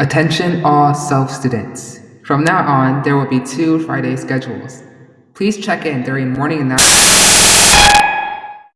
Attention all self students. From now on, there will be two Friday schedules. Please check in during morning and afternoon.